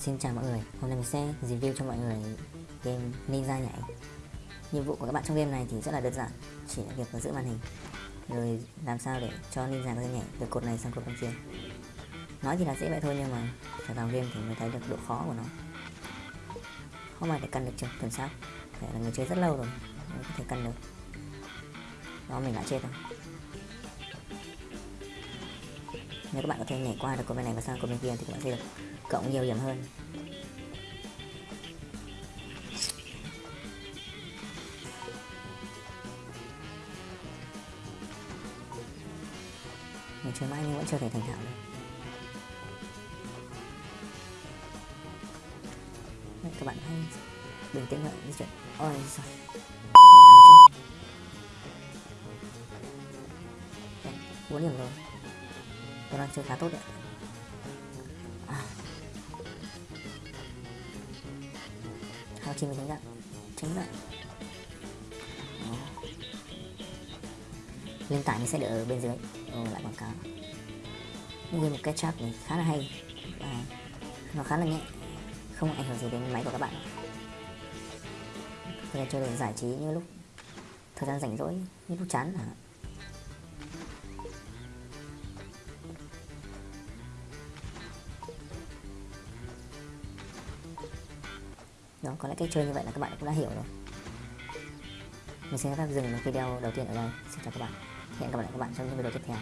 Xin chào mọi người, hôm nay mình sẽ review cho mọi người game Ninja nhảy Nhiệm vụ của các bạn trong game này thì rất là đơn giản Chỉ là việc là giữ màn hình Rồi làm sao để cho Ninja có thể nhảy từ cột này sang cột bên kia. Nói thì là dễ vậy thôi nhưng mà phải vào game thì mới thấy được độ khó của nó. Không ai để cần được chưa, tuần sát Phải là người chơi rất lâu rồi mới có thể cần được. Đó mình đã chết rồi. Nếu các bạn có thể nhảy qua được cột bên này và sang cột bên kia thì các bạn sẽ được cộng nhiều điểm hơn. Mình chơi mãi nhưng vẫn chưa thể thành thạo được. Đấy, các bạn hãy bình tĩnh lại di chuyển ôi giời. Bốn điểm rồi. Tôi đang chơi khá tốt đấy. Hao chi mình tránh đạn Tránh đạn tải mình sẽ để ở bên dưới. Ừ, lại quảng cáo. Game một cái trap này khá là hay. À, Nó khá là nhẹ. Không ảnh hưởng gì đến máy của các bạn. Có thể chơi để giải trí như lúc Thời gian rảnh rỗi Như lúc chán hả đó, có lẽ cách chơi như vậy là các bạn cũng đã hiểu rồi. Mình sẽ phép dừng video đầu tiên ở đây. Xin chào các bạn. Hẹn gặp lại các bạn trong những video tiếp theo.